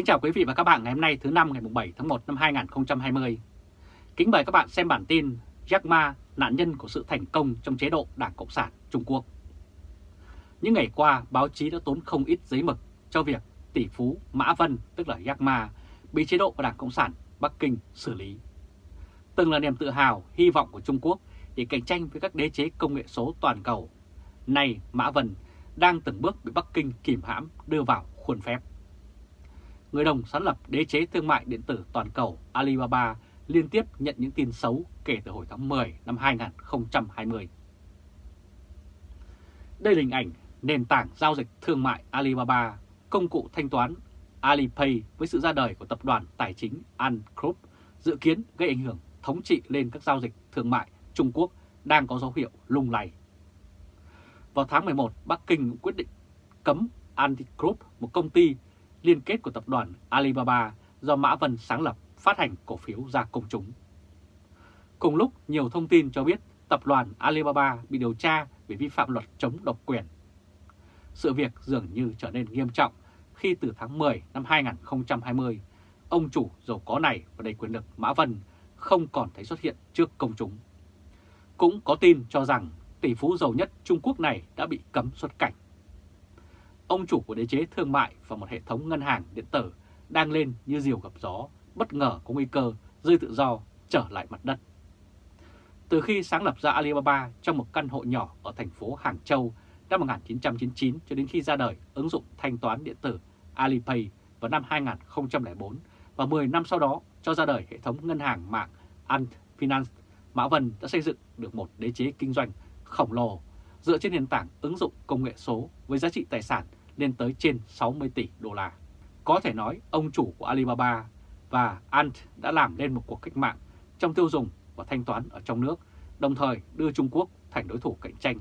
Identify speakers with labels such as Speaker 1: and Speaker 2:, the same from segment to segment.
Speaker 1: Kính chào quý vị và các bạn ngày hôm nay thứ năm ngày 7 tháng 1 năm 2020. Kính mời các bạn xem bản tin Jack Ma, nạn nhân của sự thành công trong chế độ Đảng Cộng sản Trung Quốc. Những ngày qua, báo chí đã tốn không ít giấy mực cho việc tỷ phú Mã Vân, tức là Jack Ma, bị chế độ của Đảng Cộng sản Bắc Kinh xử lý. Từng là niềm tự hào, hy vọng của Trung Quốc để cạnh tranh với các đế chế công nghệ số toàn cầu. Nay, Mã Vân đang từng bước bị Bắc Kinh kìm hãm đưa vào khuôn phép người đồng sáng lập đế chế thương mại điện tử toàn cầu Alibaba liên tiếp nhận những tin xấu kể từ hồi tháng 10 năm 2020. Đây là hình ảnh nền tảng giao dịch thương mại Alibaba, công cụ thanh toán Alipay với sự ra đời của tập đoàn tài chính Ant Group dự kiến gây ảnh hưởng thống trị lên các giao dịch thương mại Trung Quốc đang có dấu hiệu lung lay. Vào tháng 11, Bắc Kinh quyết định cấm Ant Group, một công ty liên kết của tập đoàn Alibaba do Mã Vân sáng lập phát hành cổ phiếu ra công chúng. Cùng lúc, nhiều thông tin cho biết tập đoàn Alibaba bị điều tra vì vi phạm luật chống độc quyền. Sự việc dường như trở nên nghiêm trọng khi từ tháng 10 năm 2020, ông chủ giàu có này và đầy quyền lực Mã Vân không còn thấy xuất hiện trước công chúng. Cũng có tin cho rằng tỷ phú giàu nhất Trung Quốc này đã bị cấm xuất cảnh ông chủ của đế chế thương mại và một hệ thống ngân hàng điện tử đang lên như diều gặp gió, bất ngờ có nguy cơ rơi tự do trở lại mặt đất. Từ khi sáng lập ra Alibaba trong một căn hộ nhỏ ở thành phố Hàng Châu năm 1999 cho đến khi ra đời ứng dụng thanh toán điện tử Alipay vào năm 2004 và 10 năm sau đó cho ra đời hệ thống ngân hàng mạng Ant Finance, Mã Vân đã xây dựng được một đế chế kinh doanh khổng lồ dựa trên nền tảng ứng dụng công nghệ số với giá trị tài sản lên tới trên 60 tỷ đô la. Có thể nói ông chủ của Alibaba và Ant đã làm nên một cuộc cách mạng trong tiêu dùng và thanh toán ở trong nước, đồng thời đưa Trung Quốc thành đối thủ cạnh tranh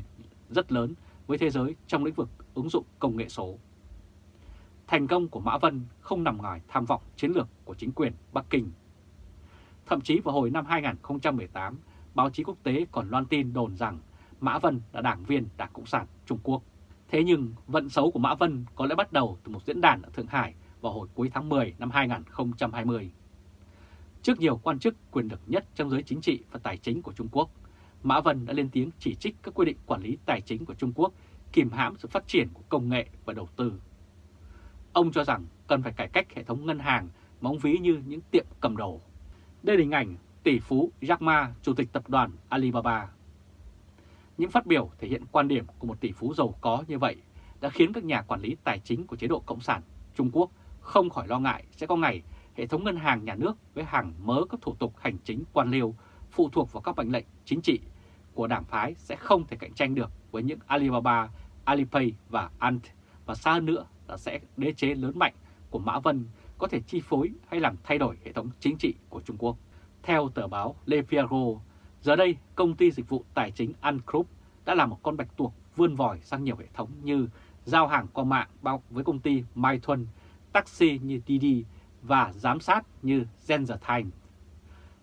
Speaker 1: rất lớn với thế giới trong lĩnh vực ứng dụng công nghệ số. Thành công của Mã Vân không nằm ngoài tham vọng chiến lược của chính quyền Bắc Kinh. Thậm chí vào hồi năm 2018, báo chí quốc tế còn loan tin đồn rằng Mã Vân là đảng viên Đảng Cộng sản Trung Quốc. Thế nhưng vận xấu của Mã Vân có lẽ bắt đầu từ một diễn đàn ở Thượng Hải vào hồi cuối tháng 10 năm 2020. Trước nhiều quan chức quyền lực nhất trong giới chính trị và tài chính của Trung Quốc, Mã Vân đã lên tiếng chỉ trích các quy định quản lý tài chính của Trung Quốc kìm hãm sự phát triển của công nghệ và đầu tư. Ông cho rằng cần phải cải cách hệ thống ngân hàng móng ví như những tiệm cầm đồ. Đây là hình ảnh tỷ phú Jack Ma, chủ tịch tập đoàn Alibaba. Những phát biểu thể hiện quan điểm của một tỷ phú giàu có như vậy đã khiến các nhà quản lý tài chính của chế độ Cộng sản Trung Quốc không khỏi lo ngại sẽ có ngày hệ thống ngân hàng nhà nước với hàng mớ các thủ tục hành chính quan liêu phụ thuộc vào các mệnh lệnh chính trị của đảng phái sẽ không thể cạnh tranh được với những Alibaba, Alipay và Ant và xa hơn nữa là sẽ đế chế lớn mạnh của Mã Vân có thể chi phối hay làm thay đổi hệ thống chính trị của Trung Quốc. Theo tờ báo Le Figaro, Giờ đây, công ty dịch vụ tài chính An Group đã là một con bạch tuộc vươn vòi sang nhiều hệ thống như giao hàng qua mạng bao với công ty Mai Thuân, taxi như Didi và giám sát như Zenzer Time.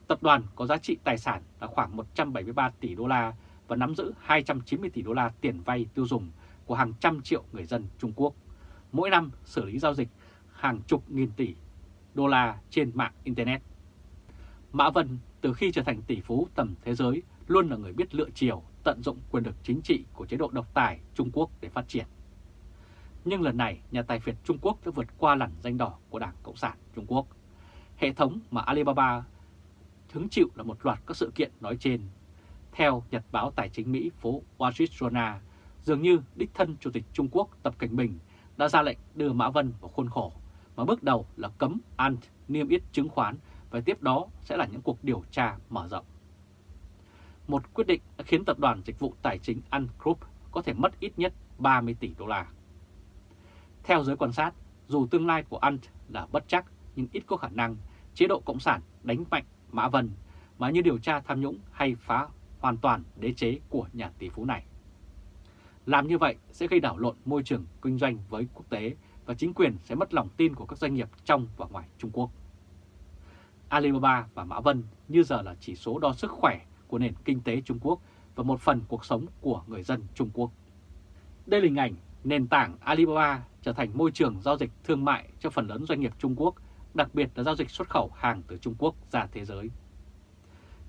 Speaker 1: Tập đoàn có giá trị tài sản là khoảng 173 tỷ đô la và nắm giữ 290 tỷ đô la tiền vay tiêu dùng của hàng trăm triệu người dân Trung Quốc. Mỗi năm xử lý giao dịch hàng chục nghìn tỷ đô la trên mạng Internet. Mã Vân từ khi trở thành tỷ phú tầm thế giới luôn là người biết lựa chiều, tận dụng quyền lực chính trị của chế độ độc tài Trung Quốc để phát triển. Nhưng lần này, nhà tài phiệt Trung Quốc đã vượt qua lằn danh đỏ của Đảng Cộng sản Trung Quốc. Hệ thống mà Alibaba hứng chịu là một loạt các sự kiện nói trên. Theo Nhật báo Tài chính Mỹ phố Wall Street Journal, dường như đích thân Chủ tịch Trung Quốc Tập Cảnh Bình đã ra lệnh đưa Mã Vân vào khuôn khổ, mà bước đầu là cấm Ant niêm yết chứng khoán và tiếp đó sẽ là những cuộc điều tra mở rộng. Một quyết định đã khiến tập đoàn dịch vụ tài chính Ant Group có thể mất ít nhất 30 tỷ đô la. Theo giới quan sát, dù tương lai của Ant là bất chắc nhưng ít có khả năng chế độ Cộng sản đánh mạnh Mã Vân mà như điều tra tham nhũng hay phá hoàn toàn đế chế của nhà tỷ phú này. Làm như vậy sẽ gây đảo lộn môi trường kinh doanh với quốc tế và chính quyền sẽ mất lòng tin của các doanh nghiệp trong và ngoài Trung Quốc. Alibaba và Mã Vân như giờ là chỉ số đo sức khỏe của nền kinh tế Trung Quốc và một phần cuộc sống của người dân Trung Quốc. Đây là hình ảnh Nền tảng Alibaba trở thành môi trường giao dịch thương mại cho phần lớn doanh nghiệp Trung Quốc, đặc biệt là giao dịch xuất khẩu hàng từ Trung Quốc ra thế giới.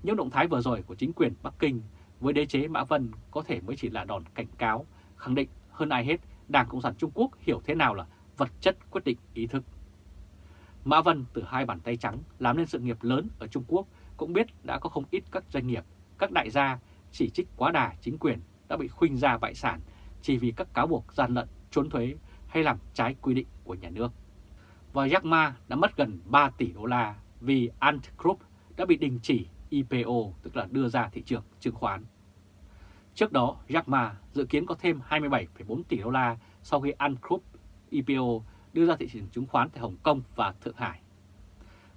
Speaker 1: Những động thái vừa rồi của chính quyền Bắc Kinh với đế chế Mã Vân có thể mới chỉ là đòn cảnh cáo, khẳng định hơn ai hết Đảng Cộng sản Trung Quốc hiểu thế nào là vật chất quyết định ý thức. Mã Vân từ hai bàn tay trắng làm nên sự nghiệp lớn ở Trung Quốc cũng biết đã có không ít các doanh nghiệp, các đại gia chỉ trích quá đà chính quyền đã bị khuynh ra bại sản chỉ vì các cáo buộc gian lận, trốn thuế hay làm trái quy định của nhà nước. Và Jack Ma đã mất gần 3 tỷ đô la vì Ant Group đã bị đình chỉ IPO, tức là đưa ra thị trường chứng khoán. Trước đó, Jack Ma dự kiến có thêm 27,4 tỷ đô la sau khi Ant Group IPO đưa ra thị trường chứng khoán tại Hồng Kông và Thượng Hải.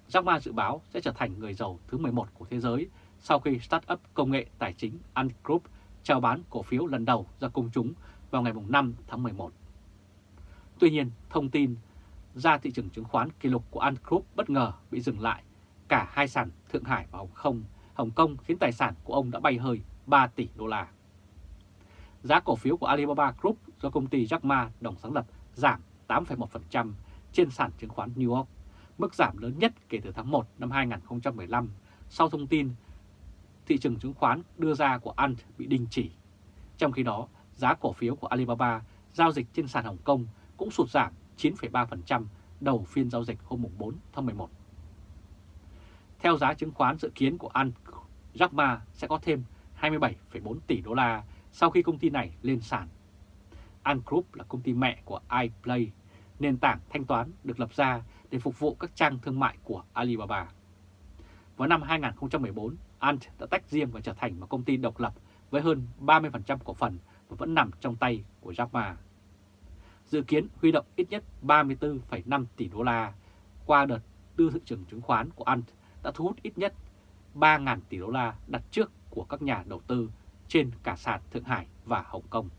Speaker 1: Jack Ma dự báo sẽ trở thành người giàu thứ 11 của thế giới sau khi startup công nghệ tài chính Ant Group chào bán cổ phiếu lần đầu ra công chúng vào ngày 5 tháng 11. Tuy nhiên, thông tin ra thị trường chứng khoán kỷ lục của Ant Group bất ngờ bị dừng lại. Cả hai sàn Thượng Hải và Hồng Kông, Hồng Kông khiến tài sản của ông đã bay hơi 3 tỷ đô la. Giá cổ phiếu của Alibaba Group do công ty Jack Ma đồng sáng lập giảm 8,1% trên sàn chứng khoán New York, mức giảm lớn nhất kể từ tháng 1 năm 2015 sau thông tin thị trường chứng khoán đưa ra của Ant bị đình chỉ. Trong khi đó, giá cổ phiếu của Alibaba giao dịch trên sàn Hồng Kông cũng sụt giảm 9,3% đầu phiên giao dịch hôm 4 tháng 11. Theo giá chứng khoán dự kiến của Ant, Jack Ma sẽ có thêm 27,4 tỷ đô la sau khi công ty này lên sàn. Ant Group là công ty mẹ của iPlay, nền tảng thanh toán được lập ra để phục vụ các trang thương mại của Alibaba. Vào năm 2014, Ant đã tách riêng và trở thành một công ty độc lập với hơn 30% cổ phần và vẫn nằm trong tay của Jack Ma. Dự kiến huy động ít nhất 34,5 tỷ đô la qua đợt đưa thị trường chứng khoán của Ant đã thu hút ít nhất 3.000 tỷ đô la đặt trước của các nhà đầu tư trên cả sàn Thượng Hải và Hồng Kông.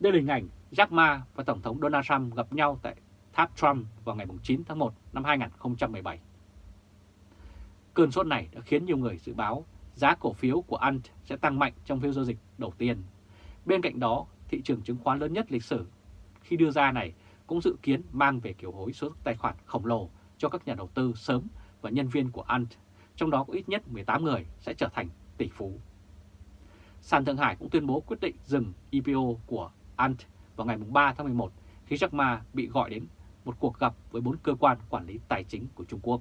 Speaker 1: Đây là hình ảnh Jack Ma và Tổng thống Donald Trump gặp nhau tại tháp Trump vào ngày 9 tháng 1 năm 2017. Cơn sốt này đã khiến nhiều người dự báo giá cổ phiếu của Ant sẽ tăng mạnh trong phiên giao dịch đầu tiên. Bên cạnh đó, thị trường chứng khoán lớn nhất lịch sử khi đưa ra này cũng dự kiến mang về kiểu hối số tài khoản khổng lồ cho các nhà đầu tư sớm và nhân viên của Ant, trong đó có ít nhất 18 người sẽ trở thành tỷ phú. Sàn Thượng Hải cũng tuyên bố quyết định dừng IPO của Ant vào ngày 3 tháng 11 khi Jack Ma bị gọi đến một cuộc gặp với bốn cơ quan quản lý tài chính của Trung Quốc.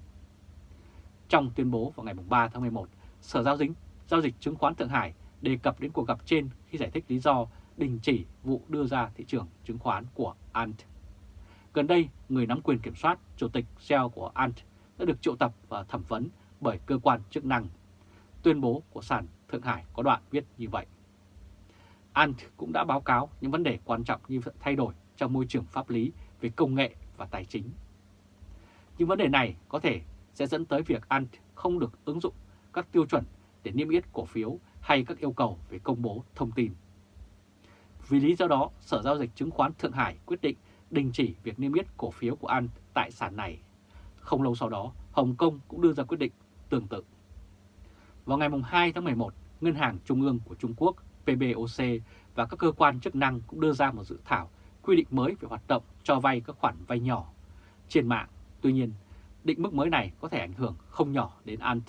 Speaker 1: Trong tuyên bố vào ngày 3 tháng 11, Sở Giao dịch, Giao dịch Chứng khoán Thượng Hải đề cập đến cuộc gặp trên khi giải thích lý do đình chỉ vụ đưa ra thị trường chứng khoán của Ant. Gần đây, người nắm quyền kiểm soát, chủ tịch CEO của Ant đã được triệu tập và thẩm vấn bởi cơ quan chức năng. Tuyên bố của sàn Thượng Hải có đoạn viết như vậy. Ant cũng đã báo cáo những vấn đề quan trọng như thay đổi trong môi trường pháp lý về công nghệ và tài chính. Những vấn đề này có thể sẽ dẫn tới việc Ant không được ứng dụng các tiêu chuẩn để niêm yết cổ phiếu hay các yêu cầu về công bố thông tin. Vì lý do đó, Sở Giao dịch Chứng khoán Thượng Hải quyết định đình chỉ việc niêm yết cổ phiếu của Ant tại sàn này. Không lâu sau đó, Hồng Kông cũng đưa ra quyết định tương tự. Vào ngày 2 tháng 11, Ngân hàng Trung ương của Trung Quốc PBOC và các cơ quan chức năng cũng đưa ra một dự thảo quy định mới về hoạt động cho vay các khoản vay nhỏ trên mạng. Tuy nhiên, định mức mới này có thể ảnh hưởng không nhỏ đến Ant.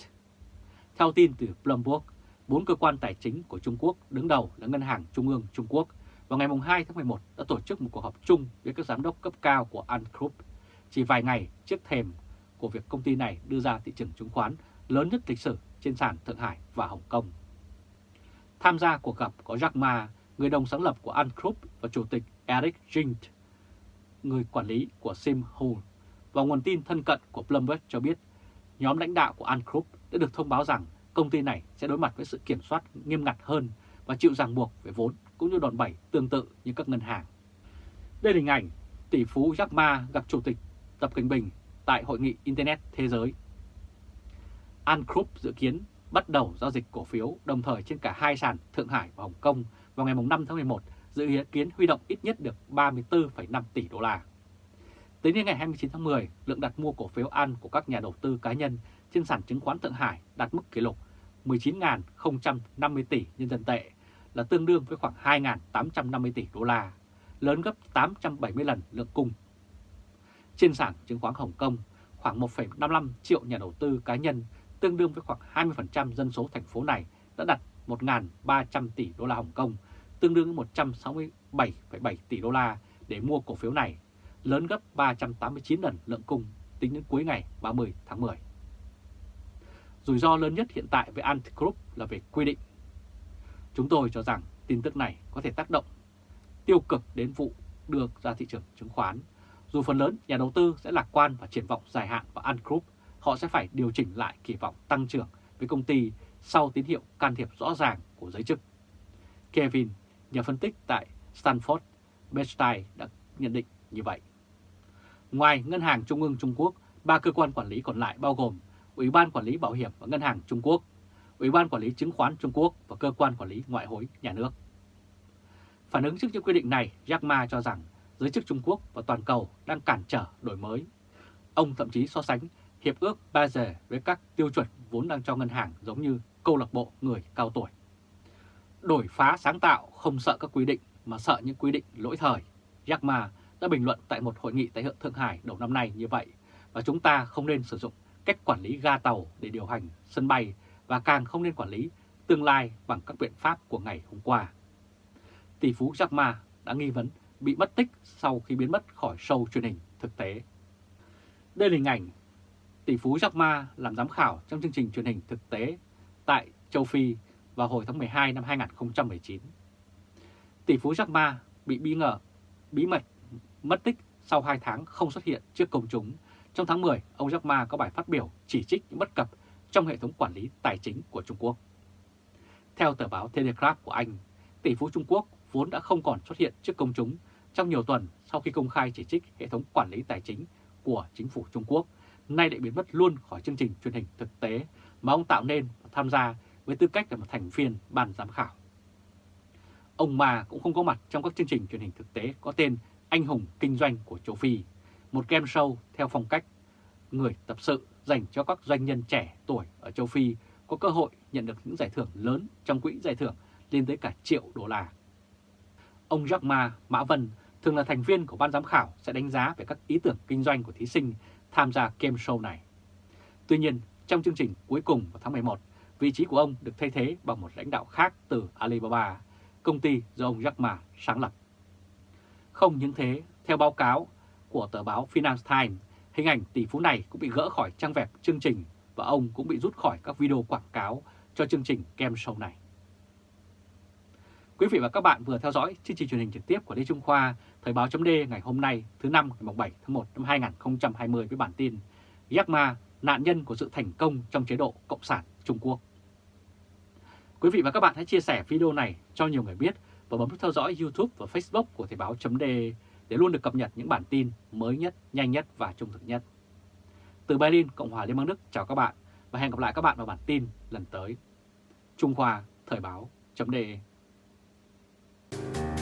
Speaker 1: Theo tin từ Bloomberg, bốn cơ quan tài chính của Trung Quốc đứng đầu là Ngân hàng Trung ương Trung Quốc vào ngày 2 tháng 11 đã tổ chức một cuộc họp chung với các giám đốc cấp cao của Ant Group chỉ vài ngày trước thềm của việc công ty này đưa ra thị trường chứng khoán lớn nhất lịch sử trên sàn Thượng Hải và Hồng Kông. Tham gia cuộc gặp có Jack Ma, người đồng sáng lập của Ant Group và chủ tịch Eric Jint, người quản lý của Sim Hall Và nguồn tin thân cận của Bloomberg cho biết, nhóm lãnh đạo của Ant Group đã được thông báo rằng công ty này sẽ đối mặt với sự kiểm soát nghiêm ngặt hơn và chịu ràng buộc về vốn cũng như đòn bẩy tương tự như các ngân hàng. Đây là hình ảnh tỷ phú Jack Ma gặp Chủ tịch Tập Cận Bình tại Hội nghị Internet Thế giới. Ant Group dự kiến bắt đầu giao dịch cổ phiếu đồng thời trên cả hai sàn Thượng Hải và Hồng Kông vào ngày 5 tháng 11, dự kiến huy động ít nhất được 34,5 tỷ đô la. Tính đến ngày 29 tháng 10, lượng đặt mua cổ phiếu ăn của các nhà đầu tư cá nhân trên sàn chứng khoán Thượng Hải đạt mức kỷ lục 19.050 tỷ nhân dân tệ, là tương đương với khoảng 2.850 tỷ đô la, lớn gấp 870 lần lượng cung. Trên sàn chứng khoán Hồng Kông, khoảng 1,55 triệu nhà đầu tư cá nhân, tương đương với khoảng 20% dân số thành phố này đã đặt 1.300 tỷ đô la Hồng Kông, tương đương với 167,7 tỷ đô la để mua cổ phiếu này, lớn gấp 389 lần lượng cung tính đến cuối ngày 30 tháng 10. Rủi ro lớn nhất hiện tại với Ant Group là về quy định. Chúng tôi cho rằng tin tức này có thể tác động tiêu cực đến vụ đưa ra thị trường chứng khoán. Dù phần lớn nhà đầu tư sẽ lạc quan và triển vọng dài hạn vào Ant Group, họ sẽ phải điều chỉnh lại kỳ vọng tăng trưởng với công ty sau tín hiệu can thiệp rõ ràng của giới chức. Kevin, nhà phân tích tại Stanford, Bernstein đã nhận định như vậy. Ngoài Ngân hàng Trung ương Trung Quốc, ba cơ quan quản lý còn lại bao gồm Ủy ban Quản lý Bảo hiểm và Ngân hàng Trung Quốc, Ủy ban Quản lý Chứng khoán Trung Quốc và Cơ quan Quản lý Ngoại hối Nhà nước. Phản ứng trước những quy định này, Jack Ma cho rằng giới chức Trung Quốc và toàn cầu đang cản trở đổi mới. Ông thậm chí so sánh Hiệp ước Basel với các tiêu chuẩn vốn đang cho ngân hàng giống như câu lạc bộ người cao tuổi. Đổi phá sáng tạo không sợ các quy định mà sợ những quy định lỗi thời. Jack Ma đã bình luận tại một hội nghị tại Thượng Hải đầu năm nay như vậy và chúng ta không nên sử dụng cách quản lý ga tàu để điều hành sân bay và càng không nên quản lý tương lai bằng các biện pháp của ngày hôm qua. Tỷ phú Jack Ma đã nghi vấn bị mất tích sau khi biến mất khỏi show truyền hình thực tế. Đây là hình ảnh tỷ phú Jack Ma làm giám khảo trong chương trình truyền hình thực tế tại châu Phi vào hồi tháng 12 năm 2019. Tỷ phú Jack Ma bị bí ngờ bí mật mất tích sau 2 tháng không xuất hiện trước công chúng. Trong tháng 10, ông Jack Ma có bài phát biểu chỉ trích những bất cập trong hệ thống quản lý tài chính của Trung Quốc. Theo tờ báo Telegraph của Anh, tỷ phú Trung Quốc vốn đã không còn xuất hiện trước công chúng trong nhiều tuần sau khi công khai chỉ trích hệ thống quản lý tài chính của chính phủ Trung Quốc, nay lại biến mất luôn khỏi chương trình truyền hình thực tế mà ông tạo nên và tham gia với tư cách là một thành viên ban giám khảo. Ông Ma cũng không có mặt trong các chương trình truyền hình thực tế có tên Anh hùng kinh doanh của châu Phi, một game show theo phong cách người tập sự dành cho các doanh nhân trẻ tuổi ở châu Phi có cơ hội nhận được những giải thưởng lớn trong quỹ giải thưởng lên tới cả triệu đô la. Ông Jack Ma, Mã Vân thường là thành viên của ban giám khảo sẽ đánh giá về các ý tưởng kinh doanh của thí sinh tham gia game show này. Tuy nhiên, trong chương trình cuối cùng vào tháng 11, vị trí của ông được thay thế bằng một lãnh đạo khác từ Alibaba, công ty do ông Jack Ma sáng lập. Không những thế, theo báo cáo của tờ báo Finance Times, hình ảnh tỷ phú này cũng bị gỡ khỏi trang web chương trình và ông cũng bị rút khỏi các video quảng cáo cho chương trình game show này. Quý vị và các bạn vừa theo dõi chương trình truyền hình trực tiếp của Lê Trung Khoa, Thời báo chấm ngày hôm nay thứ năm ngày 7 tháng 1 năm 2020 với bản tin Jack Ma, nạn nhân của sự thành công trong chế độ Cộng sản Trung Quốc. Quý vị và các bạn hãy chia sẻ video này cho nhiều người biết và bấm theo dõi YouTube và Facebook của Thời báo chấm để luôn được cập nhật những bản tin mới nhất, nhanh nhất và trung thực nhất. Từ Berlin, Cộng hòa Liên bang Đức chào các bạn và hẹn gặp lại các bạn vào bản tin lần tới. Trung Khoa Thời báo chấm Thank you